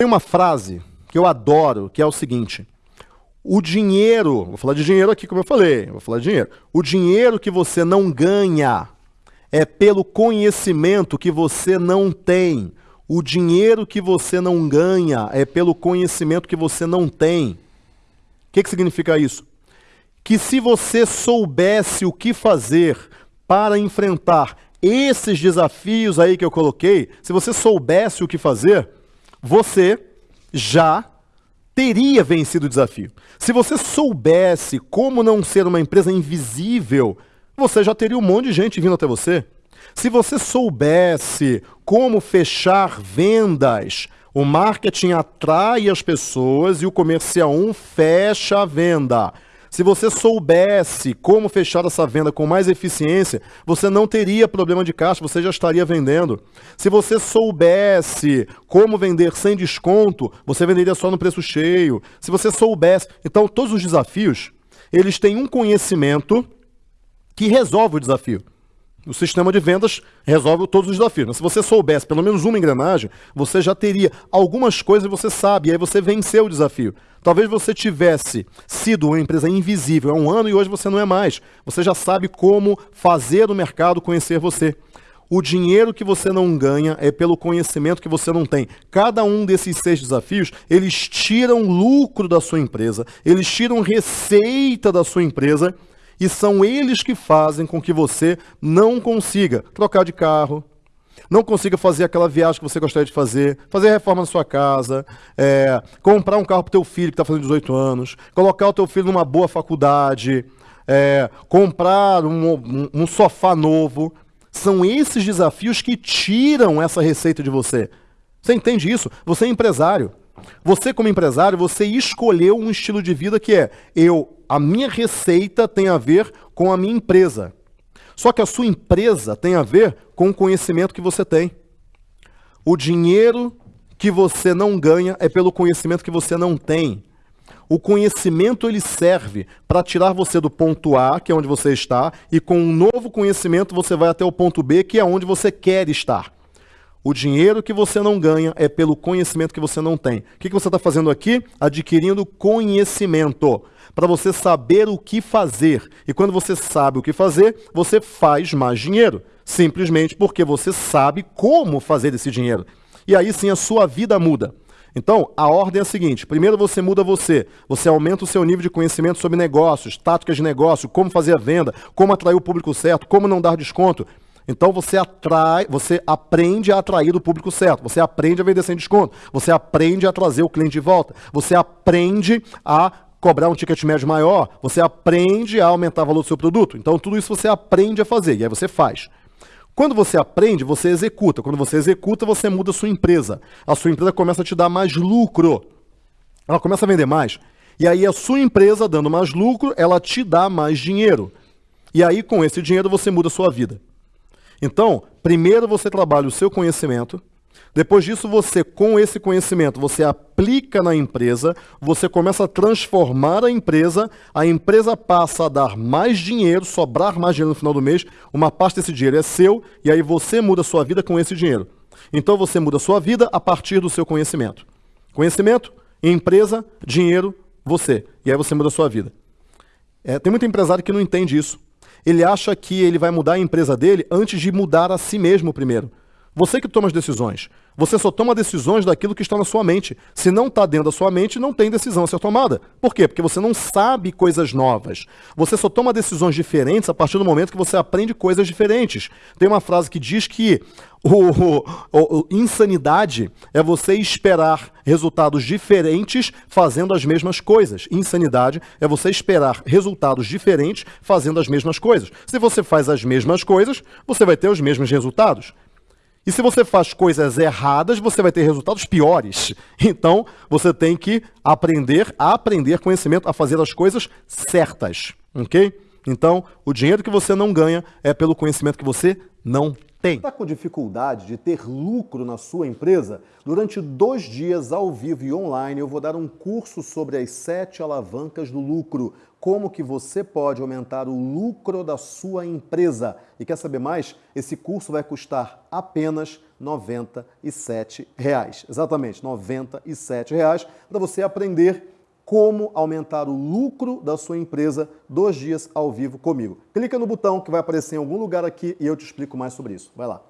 Tem uma frase que eu adoro, que é o seguinte: o dinheiro, vou falar de dinheiro aqui, como eu falei, vou falar de dinheiro. O dinheiro que você não ganha é pelo conhecimento que você não tem. O dinheiro que você não ganha é pelo conhecimento que você não tem. O que, que significa isso? Que se você soubesse o que fazer para enfrentar esses desafios aí que eu coloquei, se você soubesse o que fazer, você já teria vencido o desafio. Se você soubesse como não ser uma empresa invisível, você já teria um monte de gente vindo até você. Se você soubesse como fechar vendas, o marketing atrai as pessoas e o comercial 1 fecha a venda. Se você soubesse como fechar essa venda com mais eficiência, você não teria problema de caixa, você já estaria vendendo. Se você soubesse como vender sem desconto, você venderia só no preço cheio. Se você soubesse... Então, todos os desafios, eles têm um conhecimento que resolve o desafio. O sistema de vendas resolve todos os desafios. Se você soubesse pelo menos uma engrenagem, você já teria algumas coisas que você sabe, e aí você venceu o desafio. Talvez você tivesse sido uma empresa invisível há um ano e hoje você não é mais. Você já sabe como fazer o mercado conhecer você. O dinheiro que você não ganha é pelo conhecimento que você não tem. Cada um desses seis desafios, eles tiram lucro da sua empresa, eles tiram receita da sua empresa e são eles que fazem com que você não consiga trocar de carro, não consiga fazer aquela viagem que você gostaria de fazer, fazer reforma na sua casa, é, comprar um carro para o teu filho que está fazendo 18 anos, colocar o teu filho numa boa faculdade, é, comprar um, um, um sofá novo. São esses desafios que tiram essa receita de você. Você entende isso? Você é empresário. Você, como empresário, você escolheu um estilo de vida que é eu, a minha receita tem a ver com a minha empresa. Só que a sua empresa tem a ver com o conhecimento que você tem. O dinheiro que você não ganha é pelo conhecimento que você não tem. O conhecimento ele serve para tirar você do ponto A, que é onde você está, e com um novo conhecimento você vai até o ponto B, que é onde você quer estar. O dinheiro que você não ganha é pelo conhecimento que você não tem. O que, que você está fazendo aqui? Adquirindo conhecimento para você saber o que fazer. E quando você sabe o que fazer, você faz mais dinheiro. Simplesmente porque você sabe como fazer esse dinheiro. E aí sim a sua vida muda. Então, a ordem é a seguinte: primeiro você muda você, você aumenta o seu nível de conhecimento sobre negócios, táticas de negócio, como fazer a venda, como atrair o público certo, como não dar desconto. Então você atrai, você aprende a atrair o público certo, você aprende a vender sem desconto, você aprende a trazer o cliente de volta, você aprende a cobrar um ticket médio maior, você aprende a aumentar o valor do seu produto. Então, tudo isso você aprende a fazer, e aí você faz. Quando você aprende, você executa. Quando você executa, você muda a sua empresa. A sua empresa começa a te dar mais lucro. Ela começa a vender mais. E aí a sua empresa, dando mais lucro, ela te dá mais dinheiro. E aí, com esse dinheiro, você muda a sua vida. Então, primeiro você trabalha o seu conhecimento, depois disso, você, com esse conhecimento, você aplica na empresa, você começa a transformar a empresa, a empresa passa a dar mais dinheiro, sobrar mais dinheiro no final do mês, uma parte desse dinheiro é seu, e aí você muda a sua vida com esse dinheiro. Então você muda a sua vida a partir do seu conhecimento. Conhecimento, empresa, dinheiro, você. E aí você muda a sua vida. É, tem muito empresário que não entende isso. Ele acha que ele vai mudar a empresa dele antes de mudar a si mesmo primeiro. Você que toma as decisões. Você só toma decisões daquilo que está na sua mente. Se não está dentro da sua mente, não tem decisão a ser tomada. Por quê? Porque você não sabe coisas novas. Você só toma decisões diferentes a partir do momento que você aprende coisas diferentes. Tem uma frase que diz que o, o, o, insanidade é você esperar resultados diferentes fazendo as mesmas coisas. Insanidade é você esperar resultados diferentes fazendo as mesmas coisas. Se você faz as mesmas coisas, você vai ter os mesmos resultados. E se você faz coisas erradas, você vai ter resultados piores. Então, você tem que aprender a aprender conhecimento, a fazer as coisas certas, ok? Então, o dinheiro que você não ganha é pelo conhecimento que você não tem. Está com dificuldade de ter lucro na sua empresa? Durante dois dias, ao vivo e online, eu vou dar um curso sobre as sete alavancas do lucro como que você pode aumentar o lucro da sua empresa. E quer saber mais? Esse curso vai custar apenas 97 reais. Exatamente, 97 reais para você aprender como aumentar o lucro da sua empresa dois dias ao vivo comigo. Clica no botão que vai aparecer em algum lugar aqui e eu te explico mais sobre isso. Vai lá.